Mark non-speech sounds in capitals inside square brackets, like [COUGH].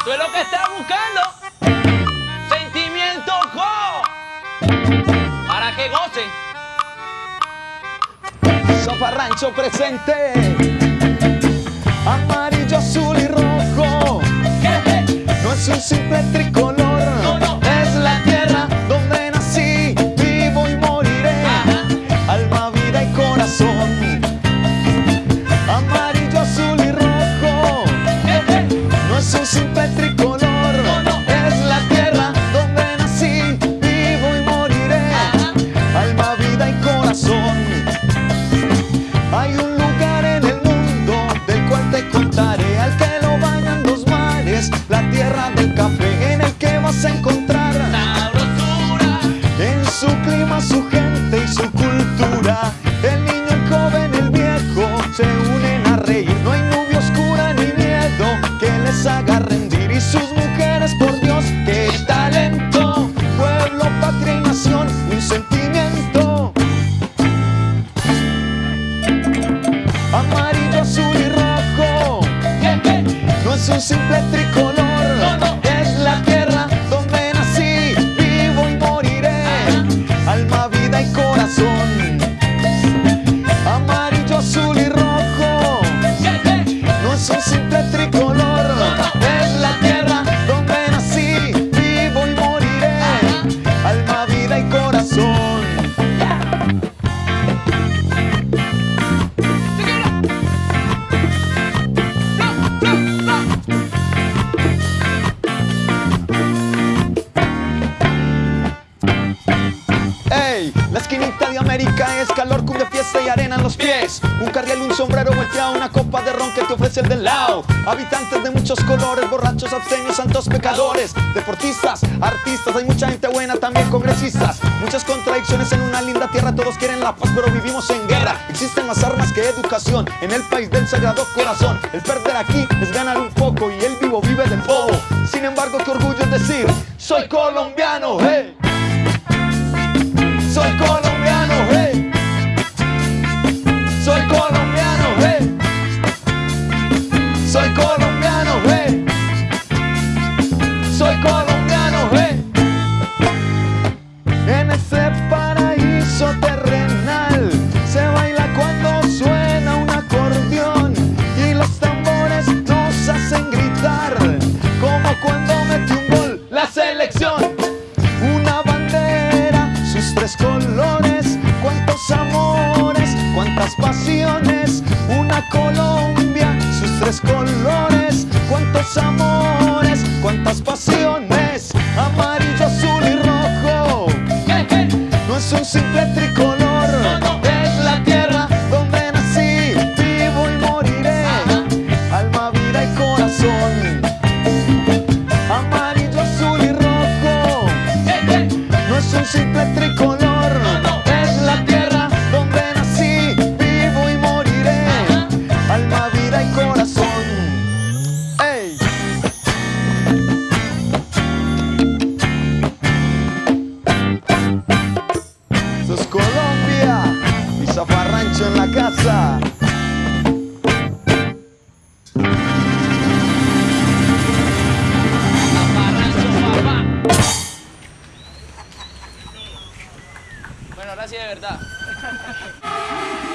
Esto es lo que está buscando. Sentimiento co. Para que gocen. Sopa Rancho presente. Amarillo, azul y rojo. No es un simple es calor, cumbia, fiesta y arena en los pies. Un carriel, un sombrero volteado, una copa de ron que te ofrece el del lado. Habitantes de muchos colores, borrachos, abstenios, santos pecadores. Deportistas, artistas, hay mucha gente buena, también congresistas. Muchas contradicciones en una linda tierra, todos quieren la paz pero vivimos en guerra. Existen más armas que educación, en el país del sagrado corazón. El perder aquí es ganar un poco y el vivo vive del bobo. Sin embargo, qué orgullo es decir, soy colombiano, hey. amores, cuántas pasiones. Bueno, ahora sí de verdad. [LAUGHS]